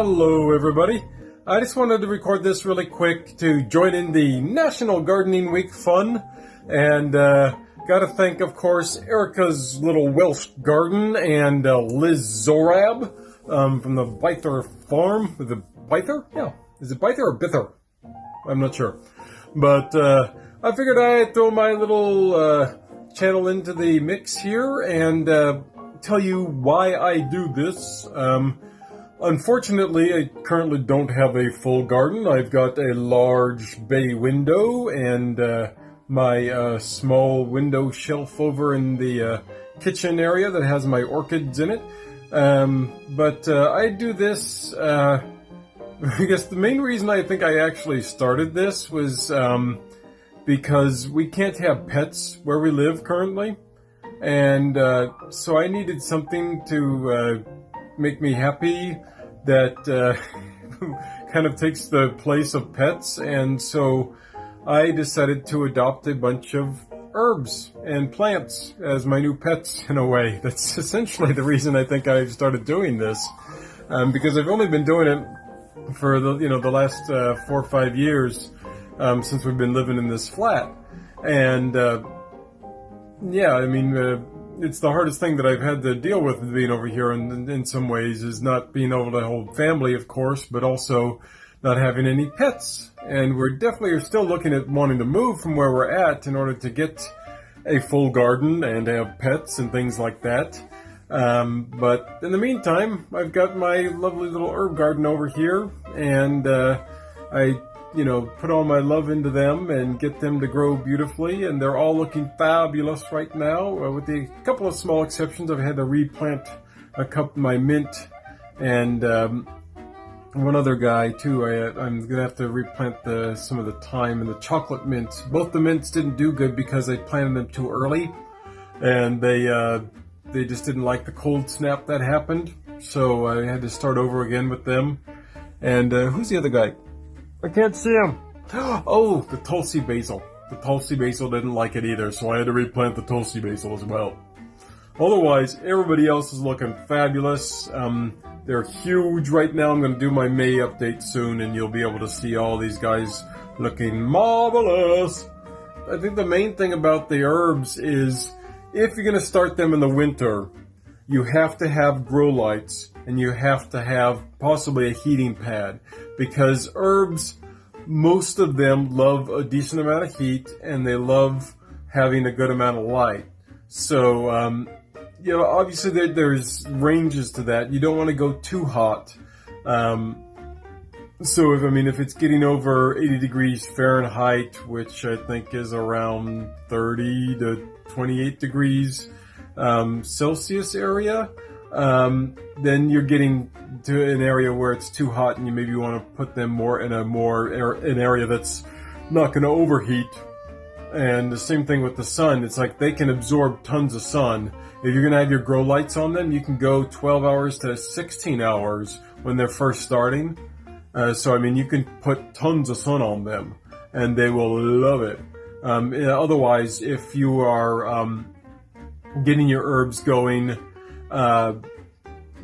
Hello everybody. I just wanted to record this really quick to join in the National Gardening Week fun and uh, gotta thank of course Erica's Little Welsh Garden and uh, Liz Zorab um, from the Byther Farm. The Byther? Yeah. Is it Byther or Bither? I'm not sure. But uh, I figured I'd throw my little uh, channel into the mix here and uh, tell you why I do this. Um, unfortunately, I currently don't have a full garden. I've got a large bay window and uh, my uh, small window shelf over in the uh, kitchen area that has my orchids in it. Um, but uh, I do this, uh, I guess the main reason I think I actually started this was um, because we can't have pets where we live currently. And uh, so I needed something to make me happy that uh, kind of takes the place of pets. And so I decided to adopt a bunch of herbs and plants as my new pets in a way. That's essentially the reason I think I've started doing this. Um, because I've only been doing it for the, you know, the last uh, four or five years um, since we've been living in this flat. And uh, yeah, I mean, uh, it's the hardest thing that I've had to deal with being over here in, in some ways is not being able to hold family, of course, but also not having any pets. And we're definitely are still looking at wanting to move from where we're at in order to get a full garden and have pets and things like that. Um, but in the meantime, I've got my lovely little herb garden over here, and uh, I you know, put all my love into them and get them to grow beautifully. And they're all looking fabulous right now, uh, with the couple of small exceptions. I've had to replant a couple my mint and um, one other guy too. I, am gonna have to replant the some of the thyme and the chocolate mints. Both the mints didn't do good because I planted them too early, and they uh, they just didn't like the cold snap that happened. So I had to start over again with them. And uh, who's the other guy? I can't see him. Oh, the Tulsi basil. The Tulsi basil didn't like it either, so I had to replant the Tulsi basil as well. Otherwise, everybody else is looking fabulous. Um, they're huge right now. I'm going to do my May update soon, and you'll be able to see all these guys looking marvelous. I think the main thing about the herbs is if you're going to start them in the winter, you have to have grow lights and you have to have possibly a heating pad because herbs, most of them love a decent amount of heat and they love having a good amount of light. So, um, you know, obviously there, there's ranges to that. You don't want to go too hot. Um, so if, I mean, if it's getting over 80 degrees Fahrenheit, which I think is around 30 to 28 degrees um, Celsius area, um, then you're getting to an area where it's too hot and you maybe want to put them more in a more an area that's not going to overheat. And the same thing with the sun. It's like they can absorb tons of sun. If you're going to have your grow lights on them, you can go 12 hours to 16 hours when they're first starting. Uh, so, I mean, you can put tons of sun on them and they will love it. Um, otherwise, if you are um, getting your herbs going uh,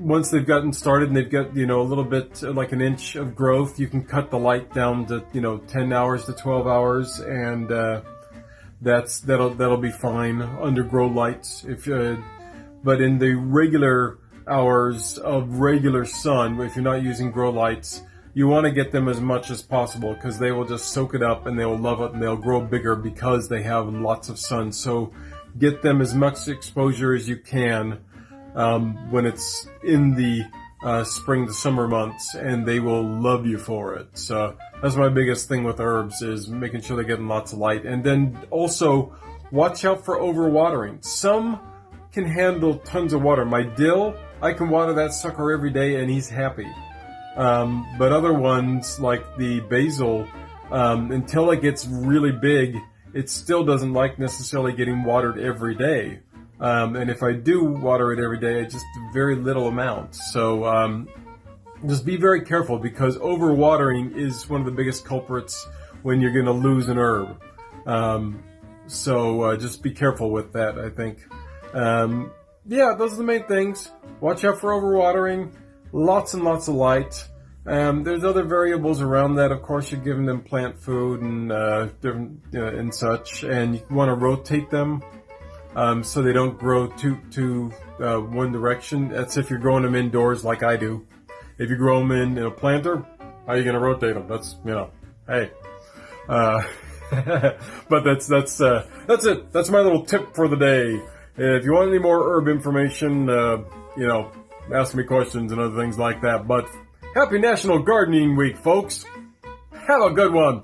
once they've gotten started and they've got you know a little bit like an inch of growth, you can cut the light down to you know 10 hours to 12 hours, and uh, that's that'll that'll be fine under grow lights. If uh, but in the regular hours of regular sun, if you're not using grow lights, you want to get them as much as possible because they will just soak it up and they will love it and they'll grow bigger because they have lots of sun. So get them as much exposure as you can um, when it's in the uh, spring to summer months, and they will love you for it. So that's my biggest thing with herbs is making sure they're getting lots of light, and then also watch out for overwatering. Some can handle tons of water. My dill, I can water that sucker every day, and he's happy. Um, but other ones like the basil, um, until it gets really big, it still doesn't like necessarily getting watered every day. Um, and if I do water it every day, just very little amount. So um, just be very careful because overwatering is one of the biggest culprits when you're going to lose an herb. Um, so uh, just be careful with that, I think. Um, yeah, those are the main things. Watch out for overwatering. Lots and lots of light. Um, there's other variables around that. Of course, you're giving them plant food and uh, different and such, and you want to rotate them um, so they don't grow too too uh, one direction. That's if you're growing them indoors, like I do. If you grow them in, in a planter, how are you going to rotate them? That's you know, hey. Uh, but that's that's uh, that's it. That's my little tip for the day. If you want any more herb information, uh, you know, ask me questions and other things like that. But happy National Gardening Week, folks. Have a good one.